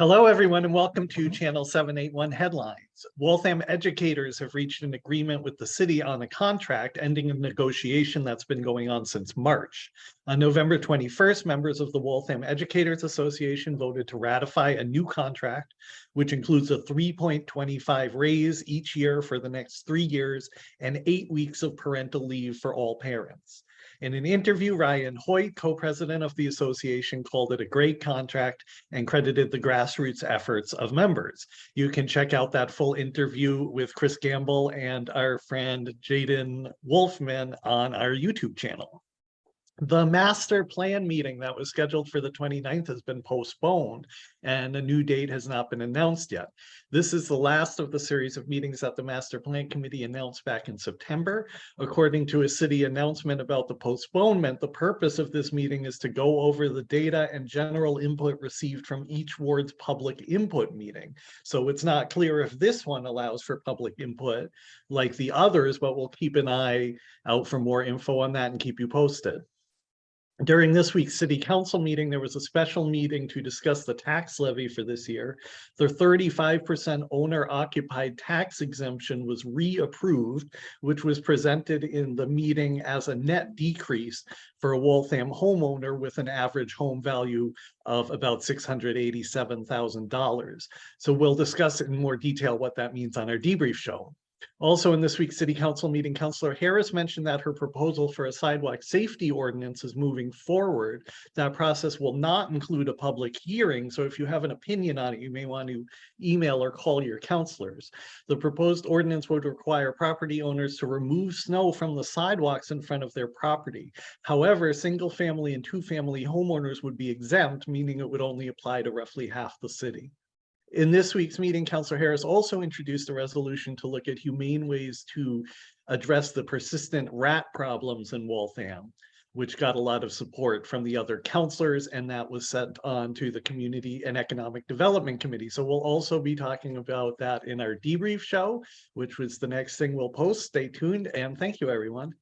Hello, everyone, and welcome to Channel 781 Headlines. Waltham educators have reached an agreement with the city on a contract ending a negotiation that's been going on since March. On November 21st, members of the Waltham Educators Association voted to ratify a new contract, which includes a 3.25 raise each year for the next three years and eight weeks of parental leave for all parents. In an interview, Ryan Hoyt, co-president of the association, called it a great contract and credited the grassroots efforts of members. You can check out that full interview with Chris Gamble and our friend Jaden Wolfman on our YouTube channel. The master plan meeting that was scheduled for the 29th has been postponed and a new date has not been announced yet. This is the last of the series of meetings that the master plan committee announced back in September. According to a city announcement about the postponement, the purpose of this meeting is to go over the data and general input received from each ward's public input meeting. So it's not clear if this one allows for public input like the others, but we'll keep an eye out for more info on that and keep you posted. During this week's city council meeting, there was a special meeting to discuss the tax levy for this year. The 35% owner occupied tax exemption was reapproved, which was presented in the meeting as a net decrease for a Waltham homeowner with an average home value of about $687,000. So we'll discuss in more detail what that means on our debrief show. Also in this week's city council meeting, Councillor Harris mentioned that her proposal for a sidewalk safety ordinance is moving forward. That process will not include a public hearing. So if you have an opinion on it, you may want to email or call your councillors. The proposed ordinance would require property owners to remove snow from the sidewalks in front of their property. However, single family and two family homeowners would be exempt, meaning it would only apply to roughly half the city. In this week's meeting, Councillor Harris also introduced a resolution to look at humane ways to address the persistent rat problems in Waltham, which got a lot of support from the other councillors, and that was sent on to the Community and Economic Development Committee. So we'll also be talking about that in our debrief show, which was the next thing we'll post. Stay tuned, and thank you, everyone.